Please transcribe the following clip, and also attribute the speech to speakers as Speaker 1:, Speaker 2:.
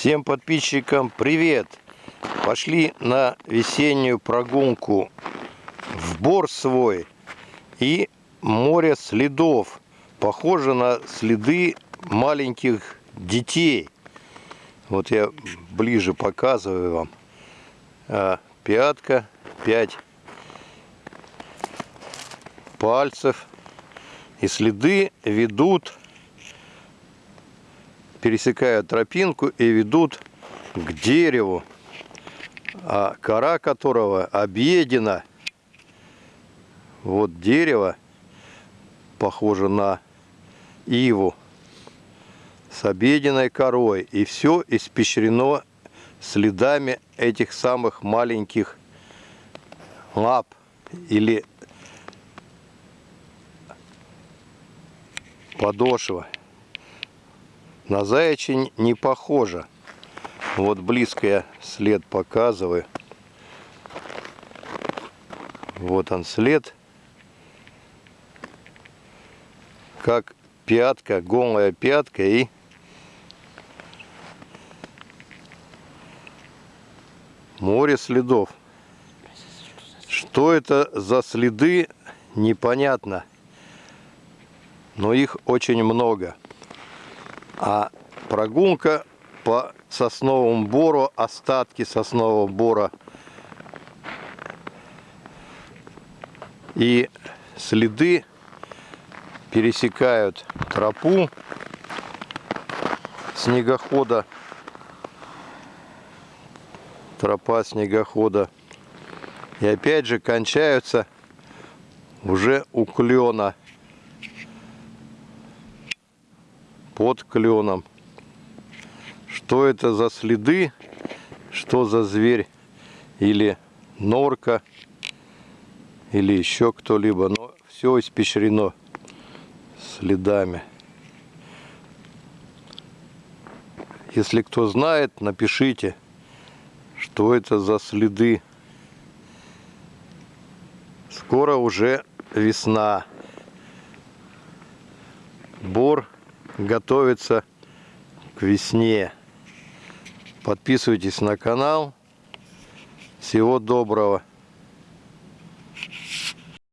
Speaker 1: Всем подписчикам привет! Пошли на весеннюю прогулку в бор свой и море следов. Похоже на следы маленьких детей. Вот я ближе показываю вам. А, пятка, пять пальцев. И следы ведут пересекают тропинку и ведут к дереву, а кора которого объедена. Вот дерево, похоже на иву, с объеденной корой. И все испещрено следами этих самых маленьких лап или подошва. На заячень не похоже. Вот близко я след показываю. Вот он след. Как пятка, голая пятка и море следов. Что это за следы, непонятно. Но их очень много. А прогулка по сосновому бору, остатки соснового бора и следы пересекают тропу снегохода, тропа снегохода. И опять же кончаются уже у клена. Под кленом. Что это за следы, что за зверь или норка, или еще кто-либо, но все испещрено следами. Если кто знает, напишите, что это за следы. Скоро уже весна. Бор готовится к весне. Подписывайтесь на канал. Всего доброго.